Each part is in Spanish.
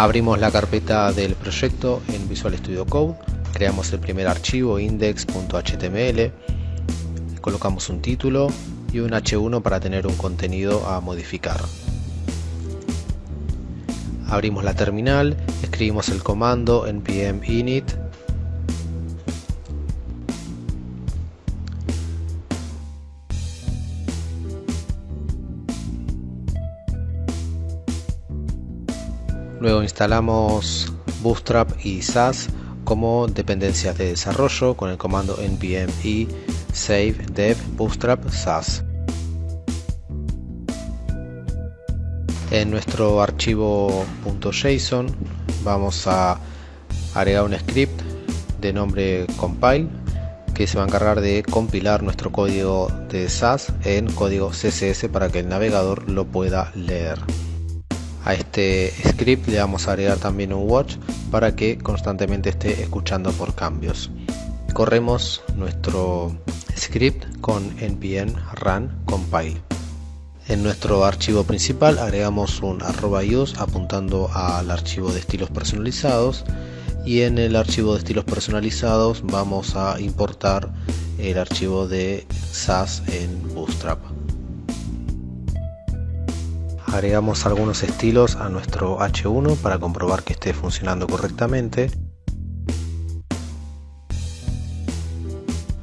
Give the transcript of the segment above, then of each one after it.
Abrimos la carpeta del proyecto en Visual Studio Code, creamos el primer archivo index.html, colocamos un título y un h1 para tener un contenido a modificar. Abrimos la terminal, escribimos el comando npm init Luego instalamos Bootstrap y SAS como dependencias de desarrollo con el comando npm i save dev bootstrap SAS. En nuestro archivo .json vamos a agregar un script de nombre compile que se va a encargar de compilar nuestro código de SAS en código CSS para que el navegador lo pueda leer. A este script le vamos a agregar también un watch para que constantemente esté escuchando por cambios. Corremos nuestro script con npm run compile. En nuestro archivo principal agregamos un arroba use apuntando al archivo de estilos personalizados y en el archivo de estilos personalizados vamos a importar el archivo de SAS en Bootstrap agregamos algunos estilos a nuestro H1 para comprobar que esté funcionando correctamente.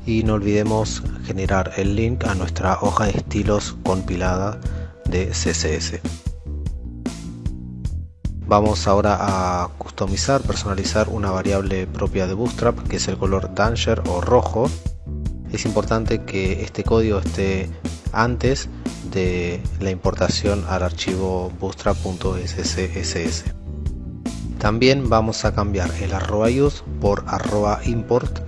Y no olvidemos generar el link a nuestra hoja de estilos compilada de CSS vamos ahora a customizar, personalizar una variable propia de Bootstrap que es el color Danger o rojo. Es importante que este código esté antes de la importación al archivo bootstrap.sss. También vamos a cambiar el arroba use por arroba import